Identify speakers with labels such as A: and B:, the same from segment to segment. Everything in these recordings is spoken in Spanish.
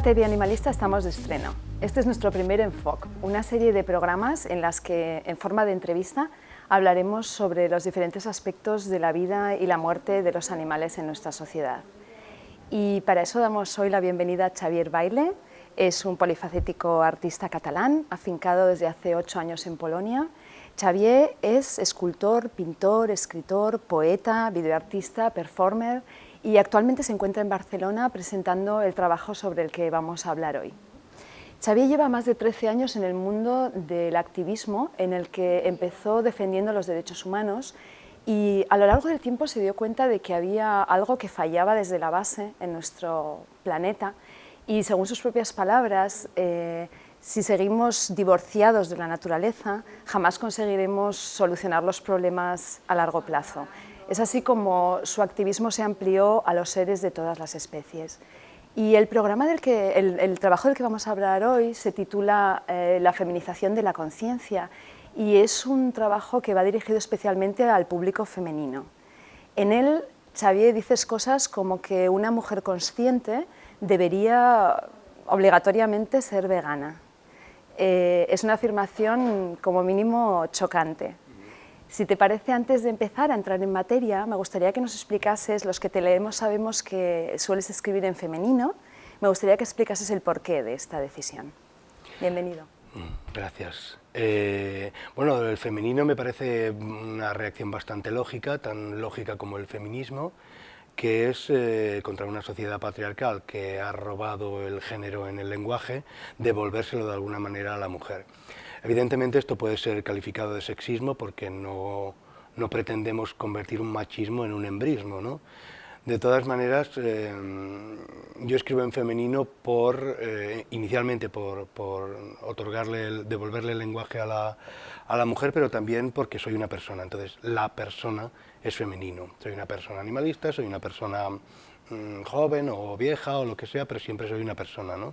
A: Hoy en la TV Animalista estamos de estreno. Este es nuestro primer Enfoque, una serie de programas en las que, en forma de entrevista, hablaremos sobre los diferentes aspectos de la vida y la muerte de los animales en nuestra sociedad. Y para eso damos hoy la bienvenida a Xavier Baile, es un polifacético artista catalán, afincado desde hace ocho años en Polonia. Xavier es escultor, pintor, escritor, poeta, videoartista, performer y actualmente se encuentra en Barcelona presentando el trabajo sobre el que vamos a hablar hoy. Xavier lleva más de 13 años en el mundo del activismo, en el que empezó defendiendo los derechos humanos y a lo largo del tiempo se dio cuenta de que había algo que fallaba desde la base en nuestro planeta y según sus propias palabras, eh, si seguimos divorciados de la naturaleza, jamás conseguiremos solucionar los problemas a largo plazo. Es así como su activismo se amplió a los seres de todas las especies. Y el, programa del que, el, trabajo del que vamos a hablar hoy se titula eh, La feminización de la conciencia y es un trabajo que va dirigido especialmente al público femenino. En él, Xavier dices cosas como que una mujer consciente debería obligatoriamente ser vegana. Eh, es una afirmación como mínimo chocante. Si te parece, antes de empezar a entrar en materia, me gustaría que nos explicases, los que te leemos sabemos que sueles escribir en femenino, me gustaría que explicases el porqué de esta decisión. Bienvenido.
B: Mm, gracias. Eh, bueno, el femenino me parece una reacción bastante lógica, tan lógica como el feminismo, que es eh, contra una sociedad patriarcal que ha robado el género en el lenguaje, devolvérselo de alguna manera a la mujer. Evidentemente esto puede ser calificado de sexismo porque no, pretendemos convertir un machismo en un embrismo. ¿no? De todas maneras, eh, yo escribo en femenino por, eh, inicialmente por, otorgarle, devolverle el lenguaje a la, a la, mujer, pero también porque soy una persona, entonces la persona es femenino. Soy una persona animalista, soy una persona mm, joven o vieja o lo que sea, pero siempre soy una persona. ¿no?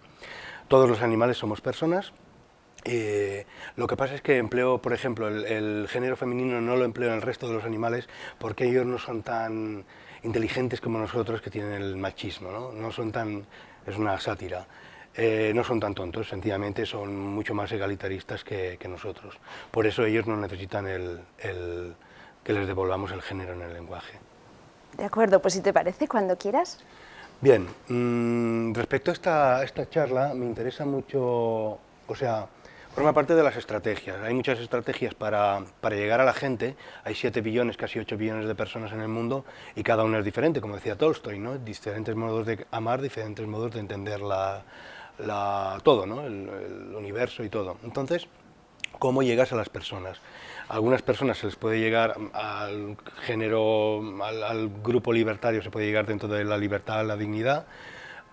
B: Todos los animales somos personas, eh, lo que pasa es que empleo, por ejemplo, el, género femenino no lo empleo en el resto de los animales porque ellos no son tan inteligentes como nosotros que tienen el machismo, ¿no? no son tan, es una sátira, eh, no son tan tontos, sencillamente son mucho más egalitaristas que, nosotros. Por eso ellos no necesitan el, que les devolvamos el género en el lenguaje.
A: De acuerdo, pues si te parece, cuando quieras.
B: Bien, mm, respecto a esta, esta charla, me interesa mucho, o sea, Forma parte de las estrategias. Hay muchas estrategias para, para, llegar a la gente. Hay 7 billones, casi 8 billones de personas en el mundo y cada uno es diferente, como decía Tolstoy, ¿no? Diferentes modos de amar, diferentes modos de entender la, la, todo, ¿no? el, universo y todo. Entonces, ¿cómo llegas a las personas? A algunas personas se les puede llegar al género, al, al grupo libertario, se puede llegar dentro de la libertad, la dignidad,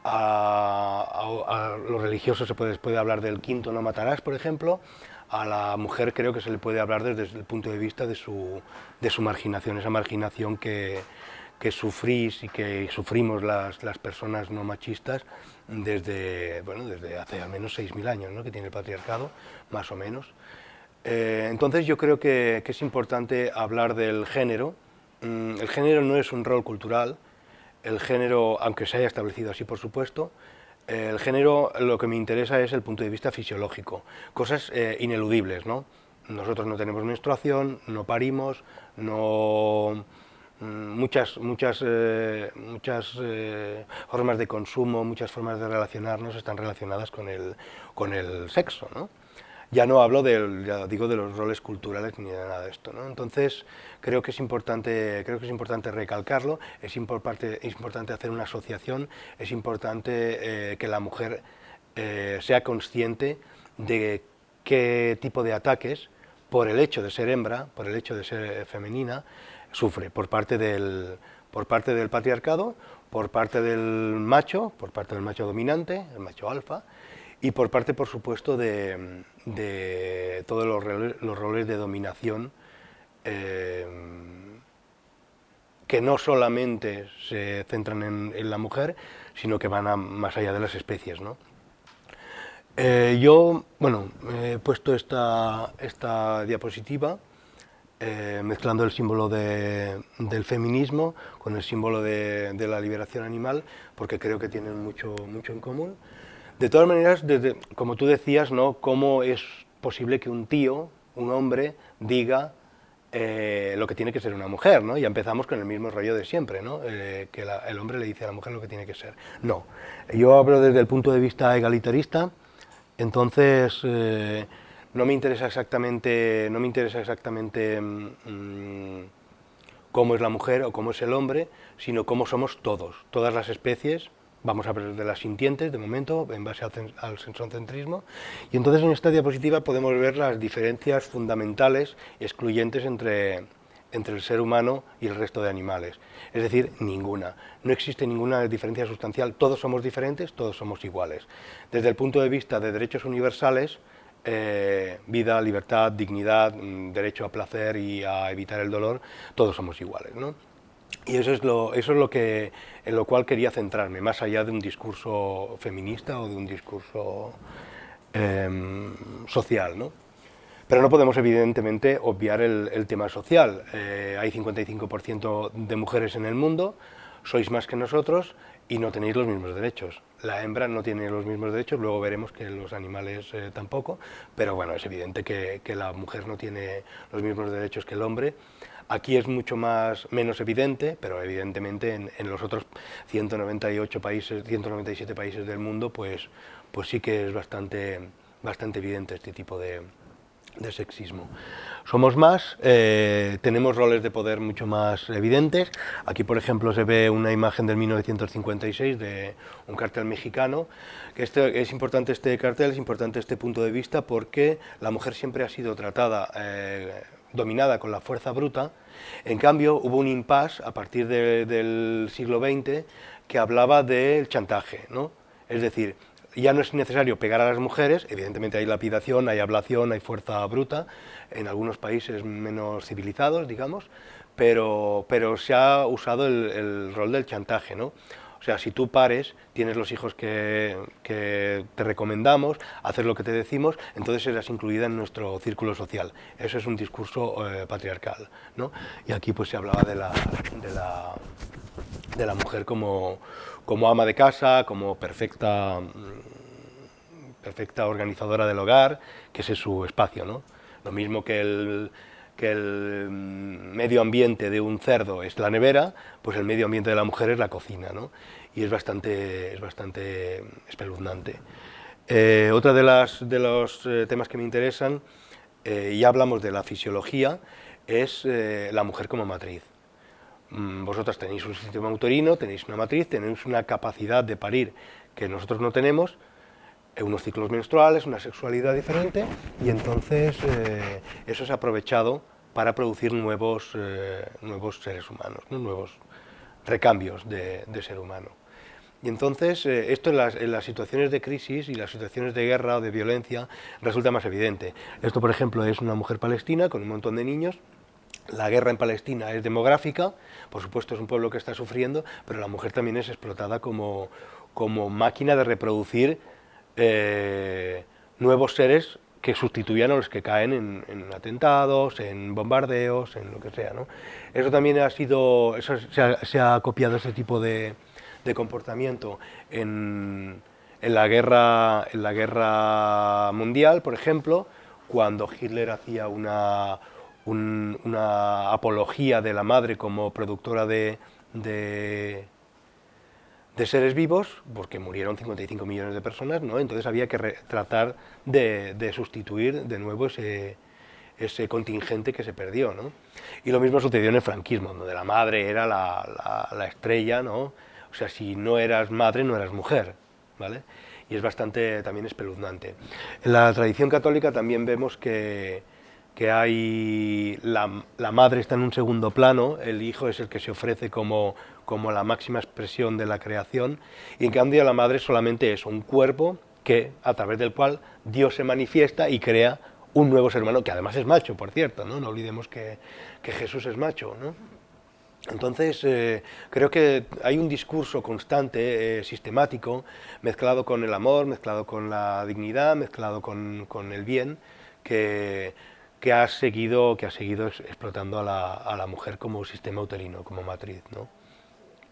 B: a, los religiosos se puede, hablar del quinto no matarás, por ejemplo, a la mujer creo que se le puede hablar desde el punto de vista de su, de su marginación, esa marginación que, que sufrís y que sufrimos las, las, personas no machistas desde, bueno, desde hace al menos 6.000 años ¿no? que tiene el patriarcado, más o menos. Eh, entonces yo creo que, que, es importante hablar del género. Mm, el género no es un rol cultural, el género, aunque se haya establecido así por supuesto, el género lo que me interesa es el punto de vista fisiológico, cosas eh, ineludibles, ¿no? Nosotros no tenemos menstruación, no parimos, no mm, muchas, muchas, eh, muchas eh, formas de consumo, muchas formas de relacionarnos están relacionadas con el, con el sexo, ¿no? Ya no hablo de, digo, de los roles culturales ni de nada de esto. ¿no? Entonces, creo que es importante, creo que es importante recalcarlo, es importante, es importante hacer una asociación, es importante eh, que la mujer eh, sea consciente de qué tipo de ataques, por el hecho de ser hembra, por el hecho de ser femenina, sufre por parte del, por parte del patriarcado, por parte del macho, por parte del macho dominante, el macho alfa, y por parte, por supuesto, de, todos los, roles de dominación eh, que no solamente se centran en, la mujer, sino que van más allá de las especies. Eh, yo, bueno, he puesto esta, esta diapositiva eh, mezclando el símbolo del feminismo con el símbolo de, la liberación animal, porque creo que tienen mucho, mucho en común. De todas maneras, como tú decías, ¿no? ¿cómo es posible que un tío, un hombre, diga eh, lo que tiene que ser una mujer, ¿no? Y empezamos con el mismo rollo de siempre, ¿no? Eh, que el hombre le dice a la mujer lo que tiene que ser. No, yo hablo desde el punto de vista egalitarista, entonces eh, no me interesa exactamente, no me interesa exactamente mm, cómo es la mujer o cómo es el hombre, sino cómo somos todos, todas las especies, vamos a hablar de las sintientes de momento, en base al, sensocentrismo, y entonces en esta diapositiva podemos ver las diferencias fundamentales excluyentes entre, entre el ser humano y el resto de animales, es decir, ninguna. No existe ninguna diferencia sustancial, todos somos diferentes, todos somos iguales. Desde el punto de vista de derechos universales, eh, vida, libertad, dignidad, mm, derecho a placer y a evitar el dolor, todos somos iguales. ¿no? Y eso es, lo, eso es lo que, en lo cual quería centrarme, más allá de un discurso feminista o de un discurso em, social. ¿no? Pero no podemos evidentemente obviar el, tema social. Eh, hay 55% de mujeres en el mundo, sois más que nosotros y no tenéis los mismos derechos. La hembra no tiene los mismos derechos, luego veremos que los animales eh, tampoco, pero bueno, es evidente que, que la mujer no tiene los mismos derechos que el hombre. Aquí es mucho más, menos evidente, pero evidentemente en, los otros 198 países, 197 países del mundo, pues, pues sí que es bastante, bastante evidente este tipo de, sexismo. Somos más, eh, tenemos roles de poder mucho más evidentes. Aquí, por ejemplo, se ve una imagen del 1956 de un cartel mexicano. Que este, es importante este cartel, es importante este punto de vista porque la mujer siempre ha sido tratada eh, dominada con la fuerza bruta, en cambio hubo un impasse a partir del siglo XX que hablaba del chantaje, ¿no? es decir, ya no es necesario pegar a las mujeres, evidentemente hay lapidación, hay ablación, hay fuerza bruta, en algunos países menos civilizados, digamos, pero, pero se ha usado el, el rol del chantaje, ¿no? O sea, si tú pares, tienes los hijos que, te recomendamos, haces lo que te decimos, entonces serás incluida en nuestro círculo social. Eso es un discurso eh, patriarcal. ¿no? Y aquí pues se hablaba de la, de la, mujer como, como, ama de casa, como perfecta, perfecta organizadora del hogar, que ese es su espacio. ¿no? Lo mismo que el, que el medio ambiente de un cerdo es la nevera, pues el medio ambiente de la mujer es la cocina, ¿no? y es bastante, es bastante espeluznante. Eh, otra de, las, de los eh, temas que me interesan, eh, ya hablamos de la fisiología, es la mujer como matriz. Mm, vosotras tenéis un sistema uterino, tenéis una matriz, tenéis una capacidad de parir que nosotros no tenemos, unos ciclos menstruales, una sexualidad diferente, y entonces eso es aprovechado para producir nuevos, nuevos seres humanos, nuevos recambios de ser humano. Y entonces, eh, esto en las, situaciones de crisis y las situaciones de guerra o de violencia resulta más evidente. Esto, por ejemplo, es una mujer palestina con un montón de niños, la guerra en Palestina es demográfica, por supuesto es un pueblo que está sufriendo, pero la mujer también es explotada como, como máquina de reproducir eh, nuevos seres que sustituyan a los que caen en, atentados, en bombardeos, en lo que sea. Eso también ha sido, se, ha, copiado ese tipo de, comportamiento en, la guerra, en la guerra mundial, por ejemplo, cuando Hitler hacía una, apología de la madre como productora de, seres vivos, porque murieron 55 millones de personas, ¿no? entonces había que tratar de, sustituir de nuevo ese, ese contingente que se perdió. ¿no? Y lo mismo sucedió en el franquismo, donde la madre era la, la, la estrella, ¿no? O sea, si no eras madre, no eras mujer, ¿vale? Y es bastante también espeluznante. En la tradición católica también vemos que, que hay la, la, madre está en un segundo plano, el hijo es el que se ofrece como, como la máxima expresión de la creación, y en cambio la madre solamente es un cuerpo que, a través del cual Dios se manifiesta y crea un nuevo ser humano, que además es macho, por cierto, no, no olvidemos que, que Jesús es macho. ¿no? Entonces, eh, creo que hay un discurso constante, eh, sistemático, mezclado con el amor, mezclado con la dignidad, mezclado con, el bien, que, que ha seguido, que ha seguido explotando a la, mujer como sistema uterino, como matriz. ¿no?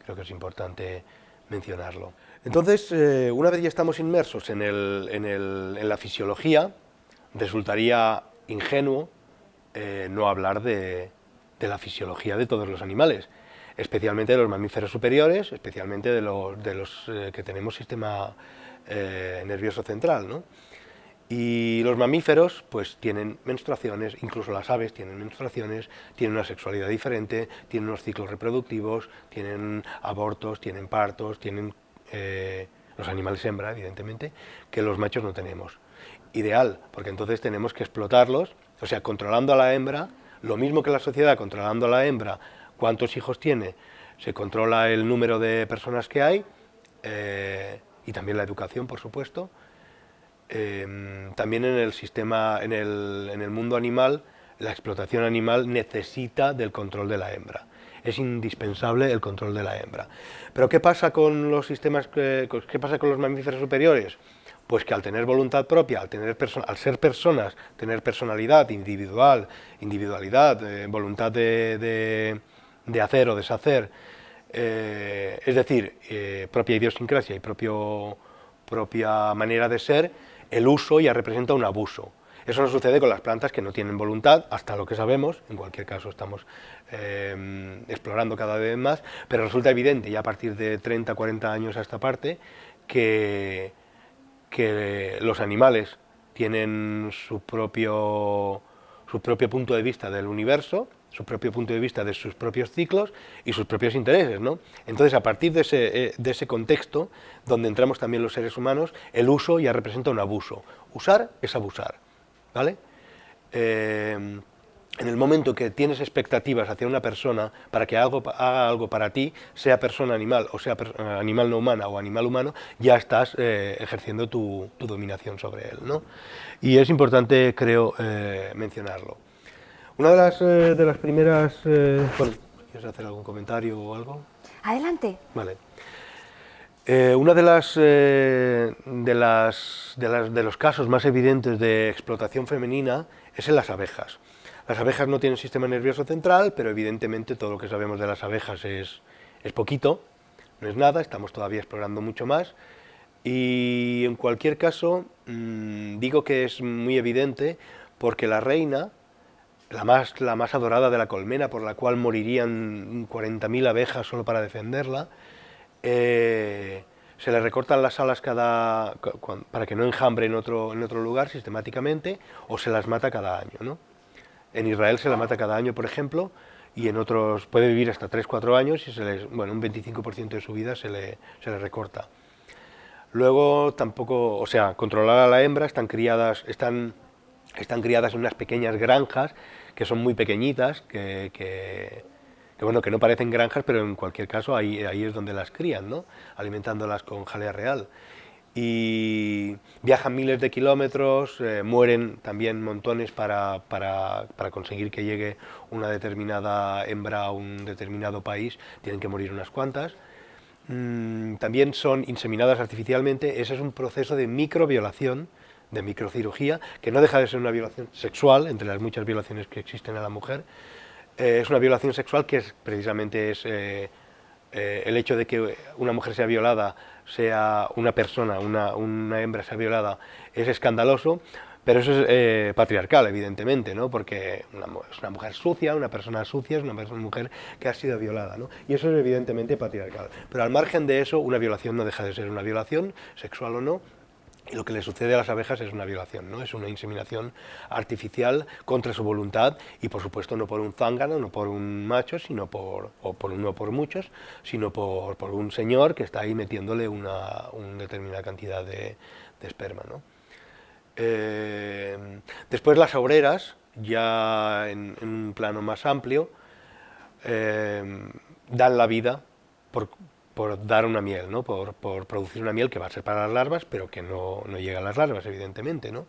B: Creo que es importante mencionarlo. Entonces, eh, una vez ya estamos inmersos en, en, la fisiología, resultaría ingenuo eh, no hablar de, la fisiología de todos los animales, especialmente de los mamíferos superiores, especialmente de los, de los eh, que tenemos sistema nervioso central. ¿no? Y los mamíferos pues tienen menstruaciones, incluso las aves tienen menstruaciones, tienen una sexualidad diferente, tienen unos ciclos reproductivos, tienen abortos, tienen partos, tienen eh, los animales hembra, evidentemente, que los machos no tenemos. Ideal, porque entonces tenemos que explotarlos, o sea, controlando a la hembra, lo mismo que la sociedad controlando a la hembra, cuántos hijos tiene, se controla el número de personas que hay, eh, y también la educación, por supuesto, Em, también en el sistema, en el, en el mundo animal, la explotación animal necesita del control de la hembra. Es indispensable el control de la hembra. Pero ¿qué pasa con los sistemas, qué pasa con los mamíferos superiores? Pues que al tener voluntad propia, al, tener al ser personas, tener personalidad individual, individualidad, eh, voluntad de, de, hacer o deshacer, eh, es decir, eh, propia idiosincrasia y propio, propia manera de ser, el uso ya representa un abuso. Eso no sucede con las plantas que no tienen voluntad, hasta lo que sabemos, en cualquier caso estamos eh, explorando cada vez más, pero resulta evidente ya a partir de 30, 40 años a esta parte que, que los animales tienen su propio, su propio punto de vista del universo, su propio punto de vista de sus propios ciclos y sus propios intereses. ¿no? Entonces, a partir de ese, eh, de ese contexto, donde entramos también los seres humanos, el uso ya representa un abuso. Usar es abusar. ¿vale? Eh, en el momento que tienes expectativas hacia una persona para que haga algo para ti, sea persona animal o sea animal no humana o animal humano, ya estás eh, ejerciendo tu, dominación sobre él. ¿no? Y es importante, creo, mencionarlo. Una de las, eh, de las primeras... Eh, ¿quieres hacer algún comentario o algo?
A: Adelante.
B: Vale. Eh, una de las, de, las, de, las, de los casos más evidentes de explotación femenina es en las abejas. Las abejas no tienen sistema nervioso central, pero evidentemente todo lo que sabemos de las abejas es, es poquito, no es nada, estamos todavía explorando mucho más. Y en cualquier caso, mm, digo que es muy evidente porque la reina la más, la más adorada de la colmena, por la cual morirían 40.000 abejas solo para defenderla, eh, se le recortan las alas cada, para que no enjambre en otro, en otro lugar sistemáticamente, o se las mata cada año. ¿no? En Israel se la mata cada año, por ejemplo, y en otros puede vivir hasta 3-4 años y se les, bueno, un 25% de su vida se le, se le recorta. Luego tampoco, o sea, controlar a la hembra, están criadas, están, están criadas en unas pequeñas granjas que son muy pequeñitas, que, bueno, que no parecen granjas, pero en cualquier caso ahí, ahí es donde las crían, ¿no? alimentándolas con jalea real. Y viajan miles de kilómetros, eh, mueren también montones para, para, para, conseguir que llegue una determinada hembra a un determinado país, tienen que morir unas cuantas. Mm, también son inseminadas artificialmente, ese es un proceso de microviolación, de microcirugía, que no deja de ser una violación sexual, entre las muchas violaciones que existen a la mujer, eh, es una violación sexual que es, precisamente es eh, eh, el hecho de que una mujer sea violada, sea una persona, una, una hembra sea violada, es escandaloso, pero eso es patriarcal, evidentemente, ¿no? porque es una mujer sucia, una persona sucia, es una mujer que ha sido violada, ¿no? y eso es evidentemente patriarcal. Pero al margen de eso, una violación no deja de ser una violación, sexual o no, y lo que le sucede a las abejas es una violación, ¿no? es una inseminación artificial contra su voluntad y por supuesto no por un zángano, no por un macho, sino por, o por no por muchos, sino por, por, un señor que está ahí metiéndole una, determinada cantidad de, esperma. ¿no? Eh, después las obreras, ya en, un plano más amplio, eh, dan la vida por, por dar una miel, ¿no? por, producir una miel que va a ser para las larvas, pero que no, no llega a las larvas, evidentemente. ¿no?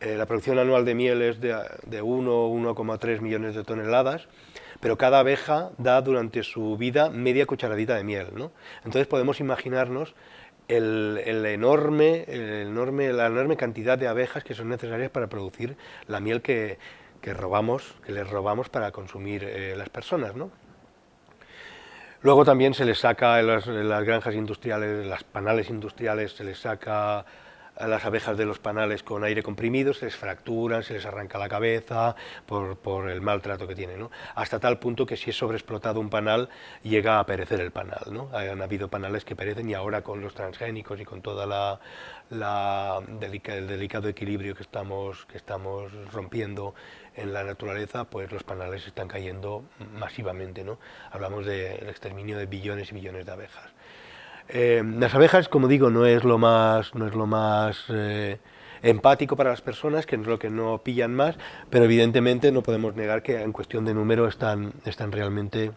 B: Eh, la producción anual de miel es de, de 1 1,3 millones de toneladas, pero cada abeja da durante su vida media cucharadita de miel. ¿no? Entonces podemos imaginarnos el, enorme, el enorme, la enorme cantidad de abejas que son necesarias para producir la miel que, que robamos, que les robamos para consumir eh, las personas, ¿no? Luego también se les saca en las, en granjas industriales, las panales industriales, se les saca a las abejas de los panales con aire comprimido, se les fracturan, se les arranca la cabeza por, el maltrato que tienen, ¿no? hasta tal punto que si es sobreexplotado un panal llega a perecer el panal. ¿no? Han habido panales que perecen y ahora con los transgénicos y con toda la, el delicado equilibrio que estamos, que estamos rompiendo en la naturaleza, pues los panales están cayendo masivamente. ¿no? Hablamos del exterminio de billones y billones de abejas. Eh, las abejas, como digo, no es lo más, no es lo más eh, empático para las personas, que es lo que no pillan más, pero evidentemente no podemos negar que en cuestión de número están, están realmente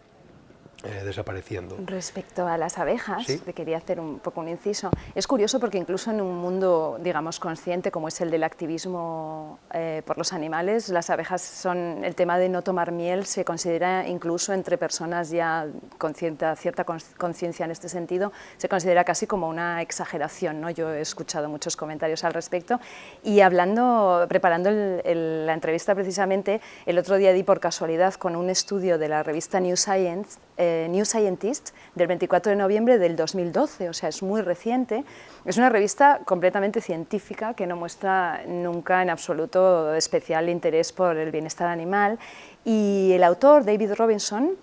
B: eh, desapareciendo.
A: Respecto a las abejas, te quería hacer un poco un inciso. Es curioso porque incluso en un mundo, digamos, consciente como es el del activismo eh, por los animales, las abejas son, el tema de no tomar miel se considera incluso entre personas ya con cierta, cierta conciencia en este sentido, se considera casi como una exageración, ¿no? Yo he escuchado muchos comentarios al respecto y hablando, preparando la entrevista precisamente, el otro día di por casualidad con un estudio de la revista New Science, eh, New Scientist del 24 de noviembre del 2012, o sea, es muy reciente. Es una revista completamente científica que no muestra nunca en absoluto especial interés por el bienestar animal y el autor, David Robinson,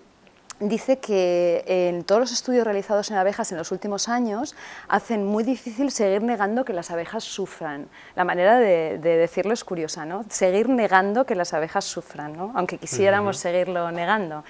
A: dice que en todos los estudios realizados en abejas en los últimos años hacen muy difícil seguir negando que las abejas sufran. La manera de, decirlo es curiosa, ¿no? Seguir negando que las abejas sufran, ¿no? aunque quisiéramos seguirlo negando.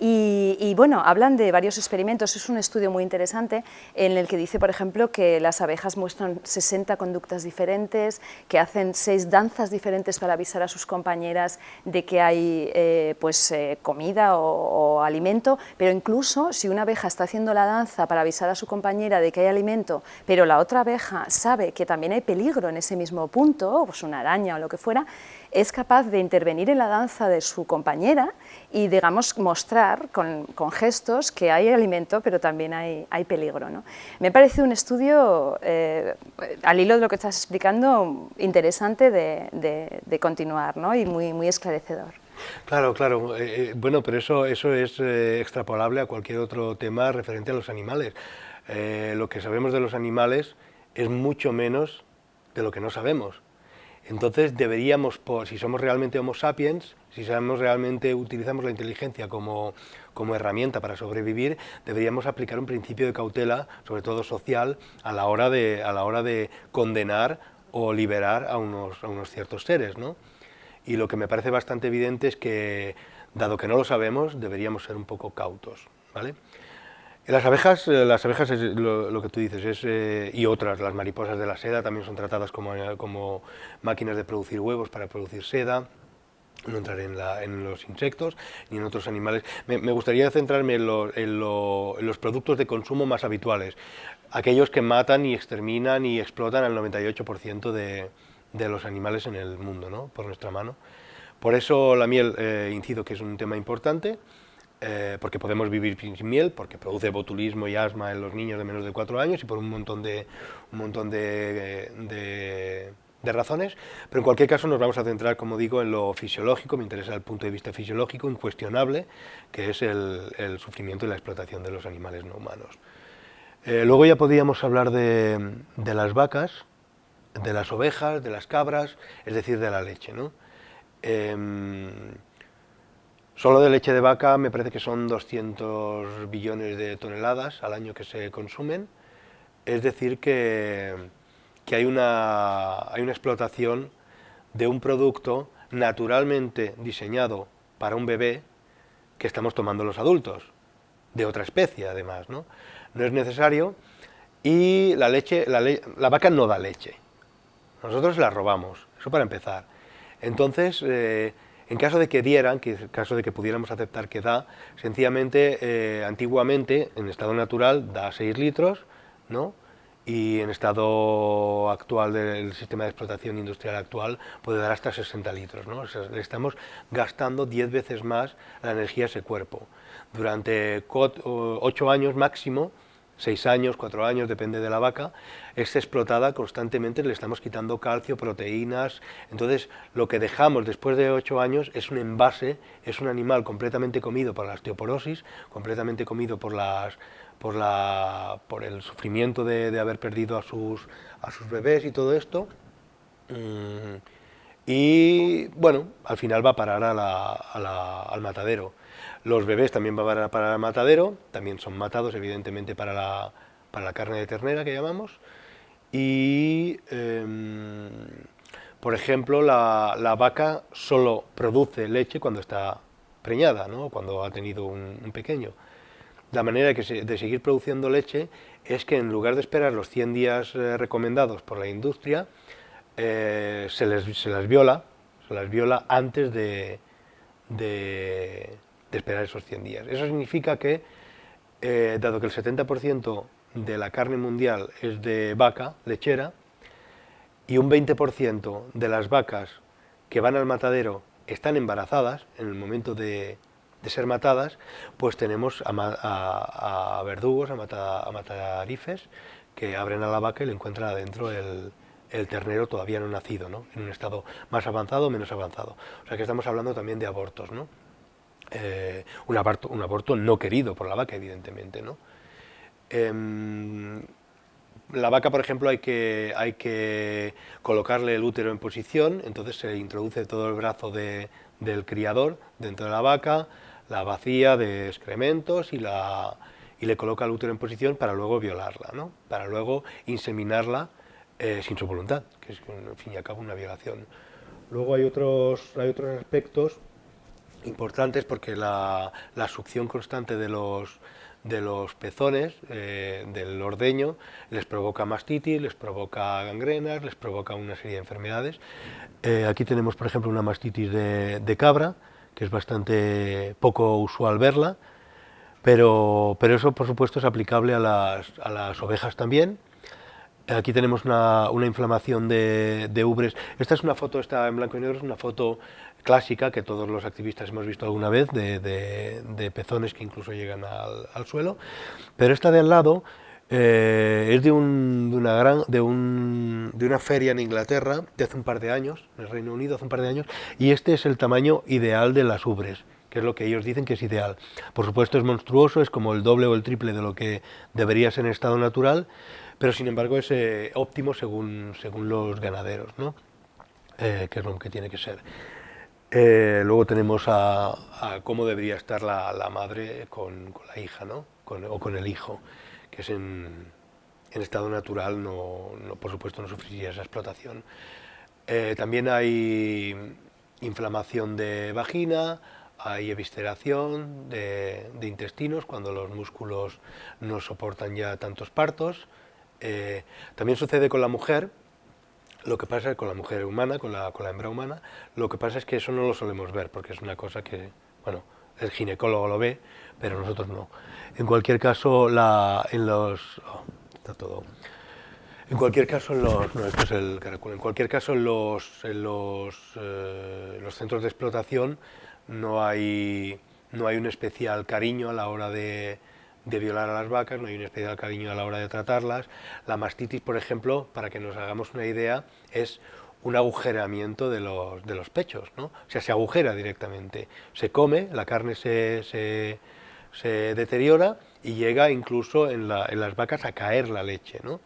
A: Y, bueno, hablan de varios experimentos, es un estudio muy interesante en el que dice, por ejemplo, que las abejas muestran 60 conductas diferentes, que hacen seis danzas diferentes para avisar a sus compañeras de que hay eh, pues, eh, comida o, alimento, pero incluso si una abeja está haciendo la danza para avisar a su compañera de que hay alimento, pero la otra abeja sabe que también hay peligro en ese mismo punto, pues una araña o lo que fuera, es capaz de intervenir en la danza de su compañera y, digamos, mostrar con, gestos que hay alimento, pero también hay, hay peligro. ¿no? Me parece un estudio, eh, al hilo de lo que estás explicando, interesante de, continuar ¿no? y muy, muy esclarecedor.
B: Claro, claro. Eh, eh, bueno, pero eso, eso es extrapolable a cualquier otro tema referente a los animales. lo que sabemos de los animales es mucho menos de lo que no sabemos. Entonces deberíamos, si somos realmente homo sapiens, si sabemos realmente utilizamos la inteligencia como, herramienta para sobrevivir, deberíamos aplicar un principio de cautela, sobre todo social, a la hora de, a la hora de condenar o liberar a unos, a unos ciertos seres. ¿no? Y lo que me parece bastante evidente es que, dado que no lo sabemos, deberíamos ser un poco cautos. ¿vale? Las abejas, eh, las abejas es lo, que tú dices, es, eh, y otras, las mariposas de la seda también son tratadas como, eh, como máquinas de producir huevos para producir seda, no entraré en, la, en, los insectos ni en otros animales. Me, gustaría centrarme en, en, los productos de consumo más habituales, aquellos que matan y exterminan y explotan al 98% de, de, los animales en el mundo, ¿no? por nuestra mano. Por eso la miel, incido que es un tema importante, eh, porque podemos vivir sin miel, porque produce botulismo y asma en los niños de menos de 4 años y por un montón de, un montón de, razones, pero en cualquier caso nos vamos a centrar, como digo, en lo fisiológico, me interesa el punto de vista fisiológico, incuestionable, que es el, sufrimiento y la explotación de los animales no humanos. Eh, luego ya podríamos hablar de, de, las vacas, de las ovejas, de las cabras, es decir, de la leche. ¿no? Em, Solo de leche de vaca me parece que son 200 billones de toneladas al año que se consumen, es decir que, hay, una, hay una explotación de un producto naturalmente diseñado para un bebé que estamos tomando los adultos, de otra especie además, ¿no? No es necesario y la leche, la, la vaca no da leche, nosotros la robamos, eso para empezar. Entonces, eh, en caso de que dieran, que en caso de que pudiéramos aceptar que da, sencillamente, eh, antiguamente, en estado natural, da 6 litros, ¿no? y en estado actual del sistema de explotación industrial actual puede dar hasta 60 litros. ¿no? le estamos gastando 10 veces más la energía a ese cuerpo. Durante 8 años máximo seis años, cuatro años, depende de la vaca, es explotada constantemente, le estamos quitando calcio, proteínas, entonces lo que dejamos después de ocho años es un envase, es un animal completamente comido por la osteoporosis, completamente comido por, las, por, la, por el sufrimiento de, haber perdido a sus, a sus bebés y todo esto, mm, y bueno, al final va a parar al matadero. Los bebés también van a parar al matadero, también son matados evidentemente para la, para la carne de ternera que llamamos. Y, em, por ejemplo, la, vaca solo produce leche cuando está preñada, ¿no? cuando ha tenido un, pequeño. La manera de, de, seguir produciendo leche es que en lugar de esperar los 100 días eh, recomendados por la industria, eh, se, les, se las viola, se las viola antes de, esperar esos 100 días. Eso significa que, eh, dado que el 70% de la carne mundial es de vaca lechera, y un 20% de las vacas que van al matadero están embarazadas en el momento de, ser matadas, pues tenemos a, verdugos, a, mata, matarifes, que abren a la vaca y le encuentran adentro el, ternero todavía no nacido, ¿no? en un estado más avanzado o menos avanzado. O sea que estamos hablando también de abortos. ¿no? Eh, un, aborto, un aborto no querido por la vaca, evidentemente. ¿no? Em, la vaca, por ejemplo, hay que, hay que colocarle el útero en posición, entonces se introduce todo el brazo del criador dentro de la vaca, la vacía de excrementos y, la, y le coloca el útero en posición para luego violarla, ¿no? para luego inseminarla eh, sin su voluntad, que es, en fin y al cabo, una violación. Luego hay otros, hay otros aspectos importantes porque la, succión constante de los, de los pezones, eh, del ordeño, les provoca mastitis, les provoca gangrenas, les provoca una serie de enfermedades. Eh, aquí tenemos, por ejemplo, una mastitis de, cabra, que es bastante poco usual verla, pero, pero eso, por supuesto, es aplicable a las, a las ovejas también. Aquí tenemos una, inflamación de, ubres. Esta es una foto, está en blanco y negro, es una foto clásica que todos los activistas hemos visto alguna vez, de, pezones que incluso llegan al, suelo, pero esta de al lado eh, es de, una gran, de, un, de una feria en Inglaterra de hace un par de años, en el Reino Unido hace un par de años, y este es el tamaño ideal de las ubres que es lo que ellos dicen que es ideal. Por supuesto es monstruoso, es como el doble o el triple de lo que debería ser en estado natural, pero sin embargo es eh, óptimo según, según los ganaderos, ¿no? Eh, que es lo que tiene que ser. Eh, luego tenemos a, cómo debería estar la, madre con, la hija, ¿no? o con el hijo, que es en, estado natural, no, por supuesto no sufriría esa explotación. También hay inflamación de vagina, hay evisceración de, intestinos cuando los músculos no soportan ya tantos partos. Eh, también sucede con la mujer, lo que pasa con la mujer humana, con la, con la hembra humana, lo que pasa es que eso no lo solemos ver, porque es una cosa que, bueno, el ginecólogo lo ve, pero nosotros no. En cualquier caso, la, en los... Oh, está todo... En cualquier caso, en los, no, esto es el En cualquier caso, en los, en los, eh, los centros de explotación no hay, no hay un especial cariño a la hora de, de violar a las vacas, no hay un especial cariño a la hora de tratarlas. La mastitis, por ejemplo, para que nos hagamos una idea, es un agujeramiento de los, de los pechos, ¿no? o sea, se agujera directamente, se come, la carne se, se, deteriora y llega incluso en, las vacas a caer la leche, ¿no?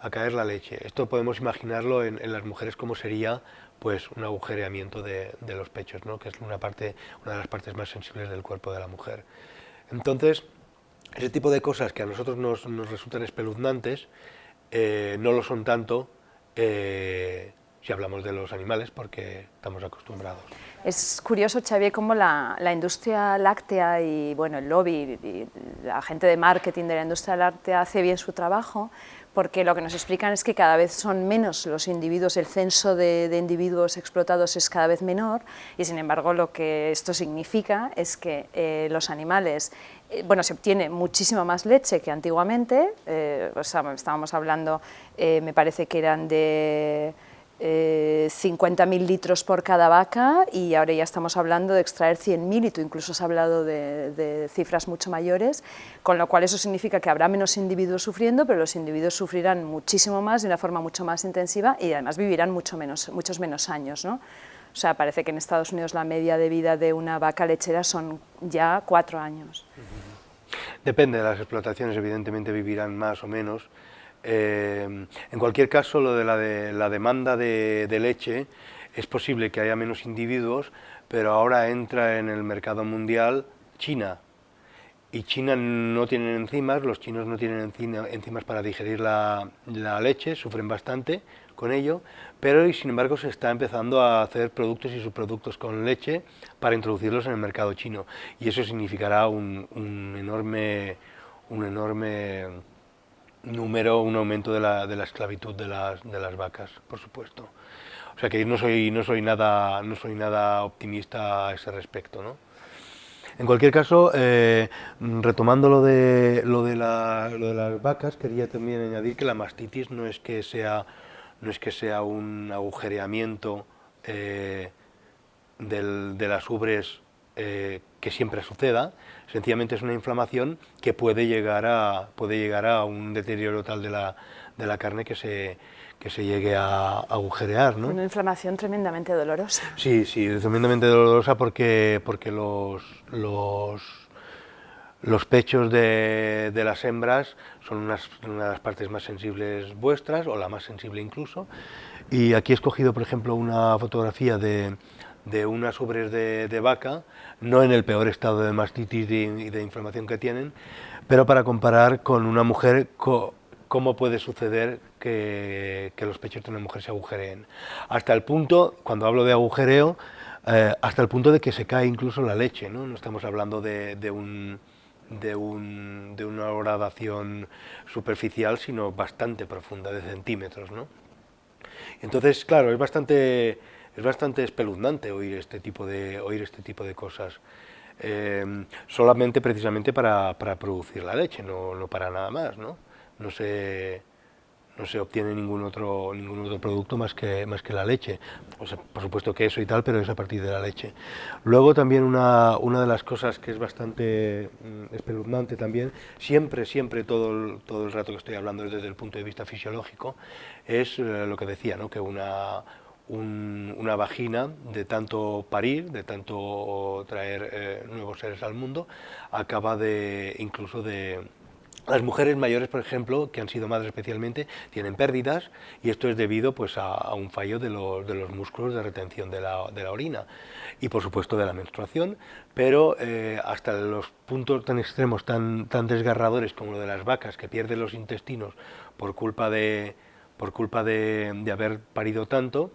B: a caer la leche. Esto podemos imaginarlo en, las mujeres como sería pues un agujereamiento de, de, los pechos, ¿no? que es una, parte, una de las partes más sensibles del cuerpo de la mujer. Entonces, ese tipo de cosas que a nosotros nos, resultan espeluznantes, eh, no lo son tanto eh, si hablamos de los animales, porque estamos acostumbrados.
A: Es curioso, Xavier, cómo la, industria láctea y bueno, el lobby la gente de marketing de la industria láctea hace bien su trabajo, porque lo que nos explican es que cada vez son menos los individuos, el censo de, individuos explotados es cada vez menor y sin embargo lo que esto significa es que eh, los animales, eh, bueno, se obtiene muchísima más leche que antiguamente, eh, o sea, estábamos hablando, me parece que eran de eh, 50.000 litros por cada vaca y ahora ya estamos hablando de extraer 100.000 y tú incluso has hablado de, cifras mucho mayores, con lo cual eso significa que habrá menos individuos sufriendo, pero los individuos sufrirán muchísimo más de una forma mucho más intensiva y además vivirán mucho menos, muchos menos años. ¿no? O sea, parece que en Estados Unidos la media de vida de una vaca lechera son ya cuatro años.
B: Depende de las explotaciones, evidentemente vivirán más o menos, eh, en cualquier caso, lo de la, de, la demanda de, leche, es posible que haya menos individuos, pero ahora entra en el mercado mundial China, y China no tienen enzimas, los chinos no tienen enzimas para digerir la, leche, sufren bastante con ello, pero y sin embargo se está empezando a hacer productos y subproductos con leche para introducirlos en el mercado chino, y eso significará un, un enorme, un enorme número, un aumento de la, de la esclavitud de las, de las, vacas, por supuesto. O sea que no soy, no soy, nada, no soy nada optimista a ese respecto. ¿no? En cualquier caso, eh, retomando lo de, lo, de lo de las vacas, quería también añadir que la mastitis no es que sea, no es que sea un agujereamiento eh, del, de las ubres eh, que siempre suceda, sencillamente es una inflamación que puede llegar a, puede llegar a un deterioro tal de la, de la carne que se, que se llegue a, agujerear. ¿no?
A: Una inflamación tremendamente dolorosa.
B: Sí, sí, tremendamente dolorosa porque, porque los, los, los pechos de, de las hembras son unas, una de las partes más sensibles vuestras, o la más sensible incluso, y aquí he escogido, por ejemplo, una fotografía de, de unas ubres de, vaca, no en el peor estado de mastitis y de, inflamación que tienen, pero para comparar con una mujer, cómo puede suceder que, los pechos de una mujer se agujereen. Hasta el punto, cuando hablo de agujereo, eh, hasta el punto de que se cae incluso la leche, no, no estamos hablando de, un, de, un, de una gradación superficial, sino bastante profunda, de centímetros. ¿no? Entonces, claro, es bastante es bastante espeluznante oír este tipo de, oír este tipo de cosas. Eh, solamente precisamente para, para, producir la leche, no, no, para nada más, ¿no? No se, no se obtiene ningún otro, ningún otro producto más que, más que la leche. O sea, por supuesto queso y tal, pero es a partir de la leche. Luego también una, una de las cosas que es bastante mm, espeluznante también, siempre, siempre, todo el, todo el rato que estoy hablando desde el punto de vista fisiológico, es eh, lo que decía, ¿no? que una, una vagina de tanto parir, de tanto traer eh, nuevos seres al mundo, acaba de incluso de... Las mujeres mayores, por ejemplo, que han sido madres especialmente, tienen pérdidas y esto es debido pues, a, un fallo de los, músculos de retención de la, de la, orina y por supuesto de la menstruación, pero eh, hasta los puntos tan extremos, tan, tan desgarradores como lo de las vacas que pierden los intestinos por culpa de, por culpa de, haber parido tanto,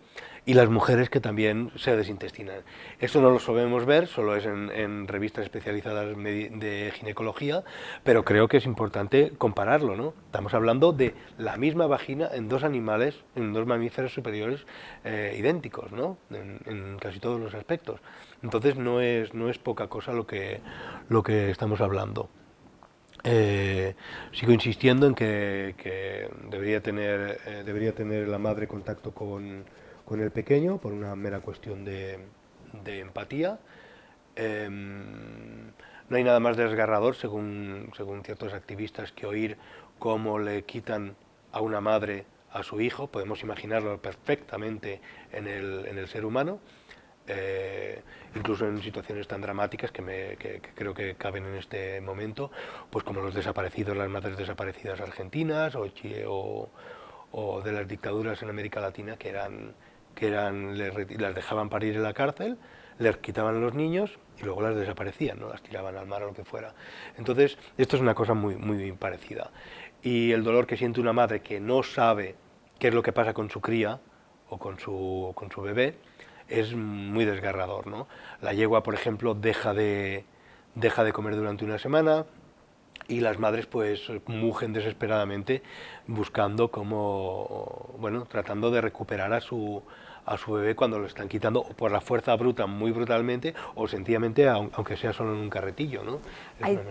B: y las mujeres que también se desintestinan. Esto no lo solemos ver, solo es en, revistas especializadas de ginecología, pero creo que es importante compararlo. ¿no? Estamos hablando de la misma vagina en dos animales, en dos mamíferos superiores eh, idénticos, ¿no? en, casi todos los aspectos. Entonces no es, no es poca cosa lo que, lo que estamos hablando. Eh, sigo insistiendo en que, debería, tener, eh, debería tener la madre contacto con, el pequeño por una mera cuestión de, empatía. Em, no hay nada más desgarrador, según, según ciertos activistas, que oír cómo le quitan a una madre a su hijo, podemos imaginarlo perfectamente en el, en el ser humano, eh, incluso en situaciones tan dramáticas que, me, creo que caben en este momento, pues como los desaparecidos, las madres desaparecidas argentinas o, o, de las dictaduras en América Latina que eran que eran las dejaban parir en la cárcel, les quitaban los niños y luego las desaparecían, ¿no? las tiraban al mar o lo que fuera. Entonces, esto es una cosa muy, muy parecida. Y el dolor que siente una madre que no sabe qué es lo que pasa con su cría o con su, con su bebé, es muy desgarrador. ¿no? La yegua, por ejemplo, deja de, deja de comer durante una semana, y las madres pues mugen desesperadamente buscando como, bueno, tratando de recuperar a su, a su bebé cuando lo están quitando por la fuerza bruta, muy brutalmente, o sencillamente, aunque sea solo en un carretillo. ¿no?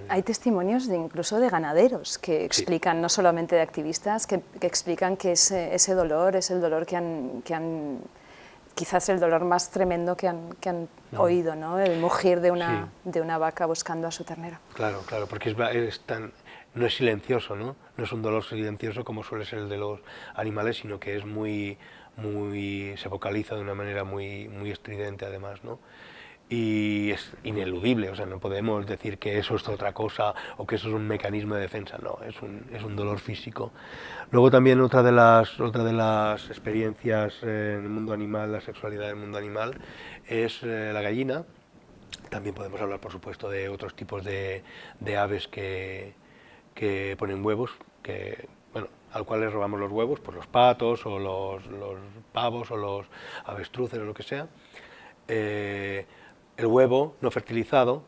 A: Hay, testimonios de incluso de ganaderos que explican, no solamente de activistas, que, explican que ese, ese, dolor es el dolor que han, que han quizás el dolor más tremendo que han, que han oído, ¿no? el mugir de una, de una vaca buscando a su ternero.
B: Claro, claro, porque es, es tan, no es silencioso, ¿no? no es un dolor silencioso como suele ser el de los animales, sino que es muy, muy, se vocaliza de una manera muy, muy estridente además, ¿no? Y es ineludible, o sea, no podemos decir que eso es otra cosa o que eso es un mecanismo de defensa, no, es un, es un dolor físico. Luego también otra de las, otra de las experiencias en el mundo animal, la sexualidad del mundo animal, es eh, la gallina. También podemos hablar, por supuesto, de otros tipos de, de aves que, que ponen huevos, que al cual les robamos los huevos, pues los patos o los, pavos o los avestruces o lo que sea. Eh, el huevo no fertilizado,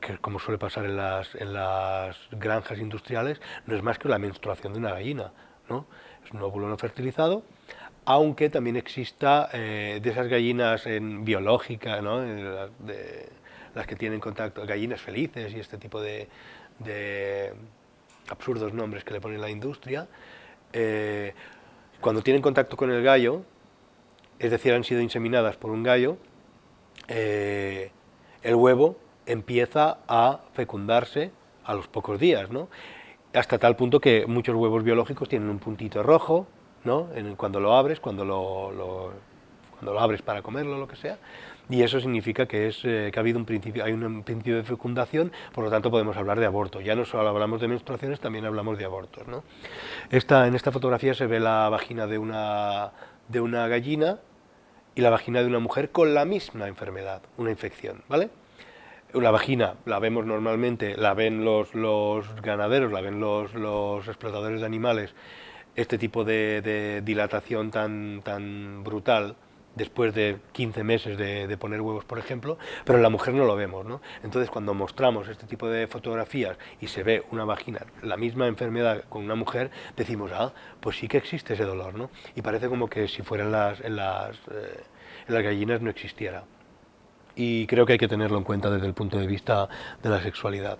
B: que como suele pasar en las, en las granjas industriales, no es más que la menstruación de una gallina. ¿no? Es un óvulo no fertilizado, aunque también exista eh, de esas gallinas en ¿no? de, las que tienen contacto, gallinas felices y este tipo de absurdos nombres que le pone la industria, eh, cuando tienen contacto con el gallo, es decir, han sido inseminadas por un gallo, eh, el huevo empieza a fecundarse a los pocos días, ¿no? hasta tal punto que muchos huevos biológicos tienen un puntito rojo, ¿no? cuando lo abres, cuando lo, abres para comerlo, lo que sea, y eso significa que, es, eh, que ha habido un principio, hay un principio de fecundación, por lo tanto podemos hablar de aborto. Ya no solo hablamos de menstruaciones, también hablamos de abortos. Esta, en esta fotografía se ve la vagina de una gallina y la vagina de una mujer con la misma enfermedad, una infección. ¿vale? Una vagina la vemos normalmente, la ven los, los ganaderos, la ven los, los explotadores de animales, este tipo de, de dilatación tan, tan brutal, después de 15 meses de, poner huevos, por ejemplo, pero en la mujer no lo vemos, ¿no? Entonces, cuando mostramos este tipo de fotografías y se ve una vagina, la misma enfermedad con una mujer, decimos, ah, pues sí que existe ese dolor, ¿no? Y parece como que si fueran las, en, eh, en las gallinas no existiera. Y creo que hay que tenerlo en cuenta desde el punto de vista de la sexualidad.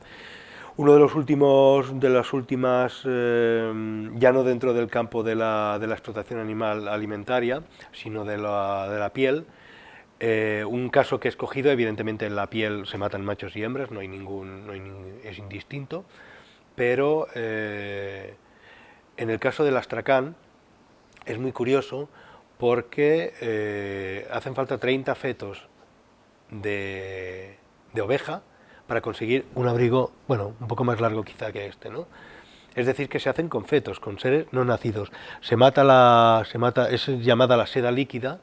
B: Uno de los últimos, de las últimas, eh, ya no dentro del campo de la, de la, explotación animal alimentaria, sino de la, de la piel, eh, un caso que he escogido, evidentemente en la piel se matan machos y hembras, no hay ningún, no hay es indistinto, pero eh, en el caso del astracán es muy curioso porque hacen falta 30 fetos de, de oveja para conseguir un abrigo, bueno, un poco más largo quizá que este, ¿no? Es decir, que se hacen con fetos, con seres no nacidos. Se mata la, se mata, es llamada la seda líquida,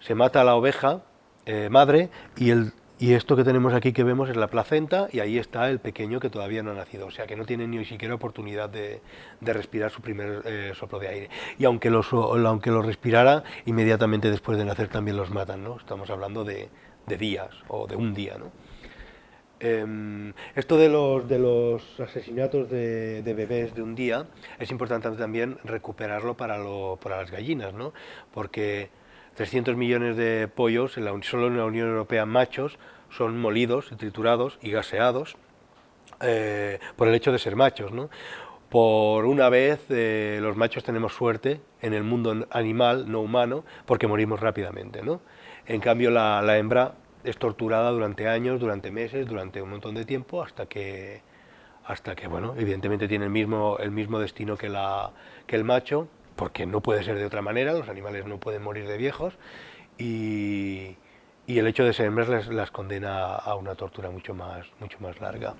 B: se mata la oveja eh, madre y, el, y esto que tenemos aquí que vemos es la placenta y ahí está el pequeño que todavía no ha nacido, o sea que no tiene ni siquiera oportunidad de, respirar su primer eh, soplo de aire. Y aunque lo, aunque respirara, inmediatamente después de nacer también los matan, ¿no? Estamos hablando de días o de un día, ¿no? Em, esto de los, de los asesinatos de, bebés de un día es importante también recuperarlo para, lo, para las gallinas, ¿no? porque 300 millones de pollos, en la, solo en la Unión Europea machos, son molidos, triturados y gaseados eh, por el hecho de ser machos. ¿no? Por una vez eh, los machos tenemos suerte en el mundo animal, no humano, porque morimos rápidamente. ¿no? En cambio la, la hembra es torturada durante años, durante meses, durante un montón de tiempo, hasta que, hasta que bueno, evidentemente tiene el mismo, el mismo destino que, la, que el macho, porque no puede ser de otra manera, los animales no pueden morir de viejos, y, y el hecho de ser hembras las, las, condena a una tortura mucho más, mucho más larga.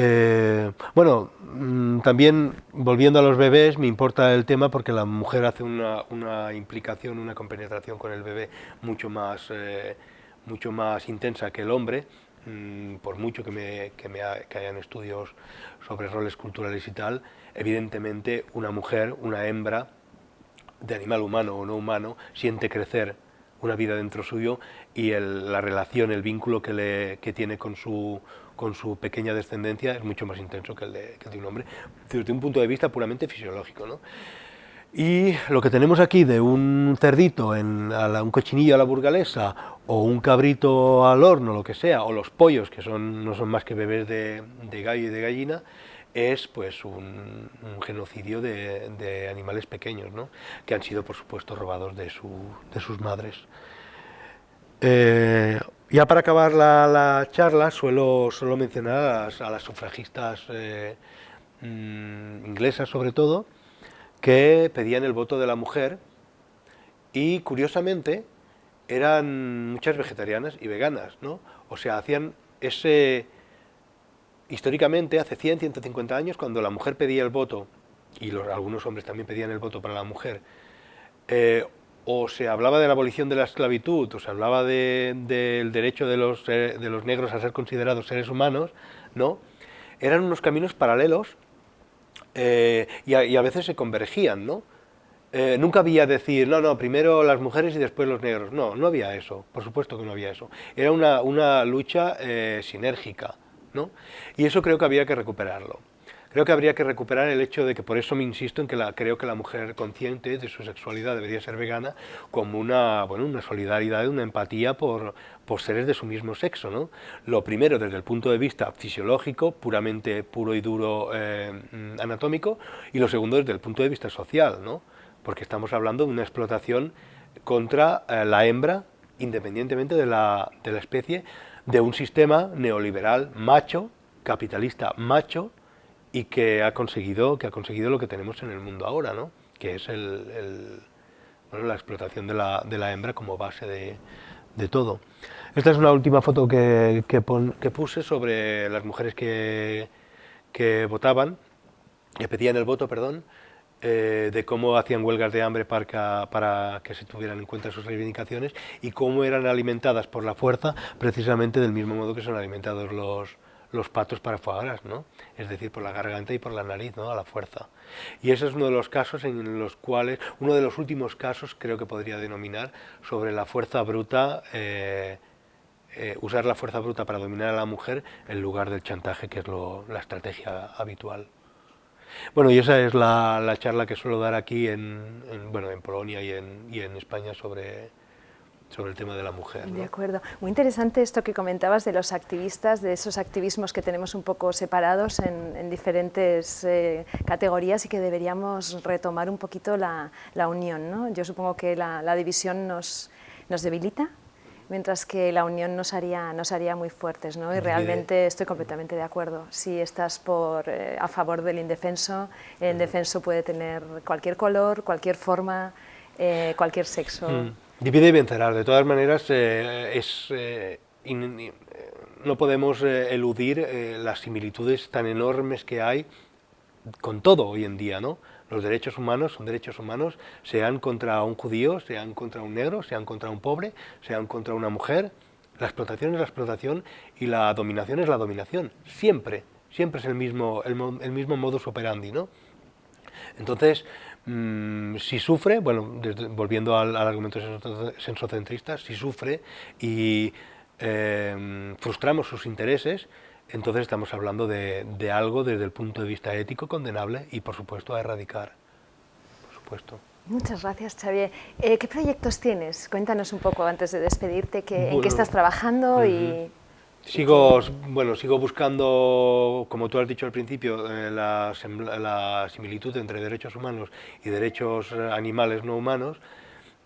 B: Eh, bueno, mm, también volviendo a los bebés, me importa el tema porque la mujer hace una, una implicación, una compenetración con el bebé mucho más... Eh, mucho más intensa que el hombre, mm, por mucho que, me, que, hayan estudios sobre roles culturales y tal, evidentemente una mujer, una hembra, de animal humano o no humano, siente crecer una vida dentro suyo y el, la relación, el vínculo que, le, que tiene con su, con su pequeña descendencia es mucho más intenso que el de, un hombre, desde un punto de vista puramente fisiológico. ¿no? Y lo que tenemos aquí de un cerdito, en, un cochinillo a la burgalesa, o un cabrito al horno, lo que sea, o los pollos, que son, no son más que bebés de, gallo y de gallina, es pues un, genocidio de, animales pequeños, ¿no? que han sido, por supuesto, robados de, sus madres. Eh, ya para acabar la, charla, suelo, mencionar a las, sufragistas eh, mm, inglesas, sobre todo, que pedían el voto de la mujer y curiosamente eran muchas vegetarianas y veganas, ¿no? O sea, hacían ese... Históricamente, hace 100, 150 años, cuando la mujer pedía el voto, y los, algunos hombres también pedían el voto para la mujer, eh, o se hablaba de la abolición de la esclavitud, o se hablaba del derecho de los, de los negros a ser considerados seres humanos, ¿no? Eran unos caminos paralelos eh, y, a, veces se convergían, ¿no? Eh, nunca había decir, no, no, primero las mujeres y después los negros. No, no había eso, por supuesto que no había eso. Era una, una lucha eh, sinérgica, ¿no? Y eso creo que había que recuperarlo. Creo que habría que recuperar el hecho de que, por eso me insisto en que la, creo que la mujer consciente de su sexualidad debería ser vegana como una, bueno, una solidaridad, una empatía por, por seres de su mismo sexo. ¿no? Lo primero desde el punto de vista fisiológico, puramente puro y duro eh, mm, anatómico, y lo segundo desde el punto de vista social, ¿no? Porque estamos hablando de una explotación contra eh, la hembra, independientemente de la, de la especie, de un sistema neoliberal macho, capitalista macho, y que ha conseguido que ha conseguido lo que tenemos en el mundo ahora, ¿no? que es el, bueno, la explotación de la, de la, hembra como base de, de, todo. Esta es una última foto que, que, puse sobre las mujeres que, que, votaban, que pedían el voto, perdón, eh, de cómo hacían huelgas de hambre para que se tuvieran en cuenta sus reivindicaciones y cómo eran alimentadas por la fuerza, precisamente del mismo modo que son alimentados los, los patos para foie ¿no? es decir, por la garganta y por la nariz, ¿no? a la fuerza. Y ese es uno de los casos en los cuales, uno de los últimos casos creo que podría denominar sobre la fuerza bruta, eh, eh, usar la fuerza bruta para dominar a la mujer en lugar del chantaje, que es la estrategia habitual. Bueno, y esa es la, charla que suelo dar aquí en, bueno, en Polonia y en, y en España sobre, sobre el tema de la mujer.
A: De acuerdo. Muy interesante esto que comentabas de los activistas, de esos activismos que tenemos un poco separados en, diferentes eh, categorías y que deberíamos retomar un poquito la, unión. ¿no? Yo supongo que la, división nos, nos debilita, mientras que la unión nos haría, nos haría muy fuertes, ¿no? y realmente estoy completamente de acuerdo. Si estás por, eh, a favor del indefenso, el indefenso puede tener cualquier color, cualquier forma, eh, cualquier sexo. Mm.
B: Divide y vencerás. De todas maneras, eh, es, eh, no podemos eludir las similitudes tan enormes que hay con todo hoy en día, ¿no? Los derechos humanos son derechos humanos, sean contra un judío, sean contra un negro, sean contra un pobre, sean contra una mujer. La explotación es la explotación y la dominación es la dominación. Siempre, siempre es el mismo, el, mismo modus operandi, ¿no? Entonces, Mm, si sufre, bueno, volviendo al, argumento sensocentrista, si sufre y em, frustramos sus intereses, entonces estamos hablando de, algo desde el punto de vista ético condenable y por supuesto a erradicar, por supuesto.
A: Muchas gracias, Xavier. Eh, ¿Qué proyectos tienes? Cuéntanos un poco antes de despedirte, en qué estás trabajando y
B: Sigo, bueno, sigo buscando, como tú has dicho al principio, eh, la, similitud entre derechos humanos y derechos eh, animales no humanos,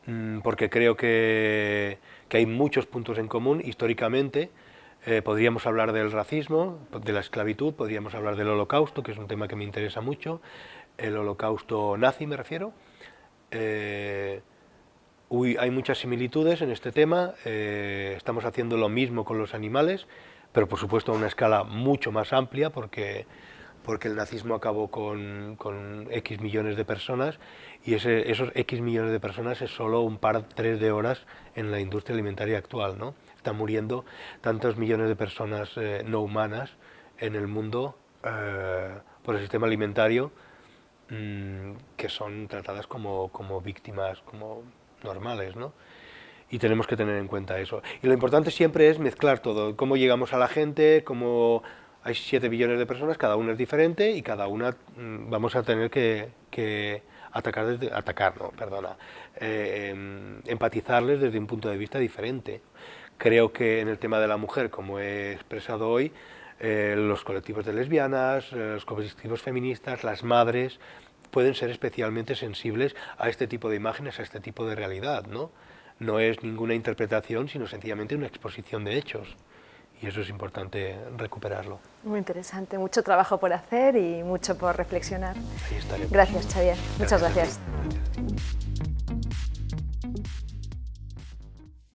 B: mm, porque creo que, hay muchos puntos en común históricamente. Eh, podríamos hablar del racismo, de la esclavitud, podríamos hablar del holocausto, que es un tema que me interesa mucho, el holocausto nazi me refiero. Hay muchas similitudes en este tema, eh, estamos haciendo lo mismo con los animales, pero por supuesto a una escala mucho más amplia, porque, porque el nazismo acabó con, X millones de personas, y esos X millones de personas es solo un par, tres de horas en la industria alimentaria actual, ¿no? Están muriendo tantos millones de personas eh, no humanas en el mundo eh, por el sistema alimentario, mm, que son tratadas como, como víctimas, como normales, ¿no? y tenemos que tener en cuenta eso. Y lo importante siempre es mezclar todo, cómo llegamos a la gente, cómo hay 7 billones de personas, cada una es diferente y cada una mm, vamos a tener que, atacar, desde, atacar no, perdona, eh, em, empatizarles desde un punto de vista diferente. Creo que en el tema de la mujer, como he expresado hoy, eh, los colectivos de lesbianas, eh, los colectivos feministas, las madres, pueden ser especialmente sensibles a este tipo de imágenes, a este tipo de realidad, ¿no? No es ninguna interpretación, sino sencillamente una exposición de hechos y eso es importante recuperarlo.
A: Muy interesante, mucho trabajo por hacer y mucho por reflexionar.
B: Ahí estaremos.
A: Gracias, Xavier. Muchas gracias.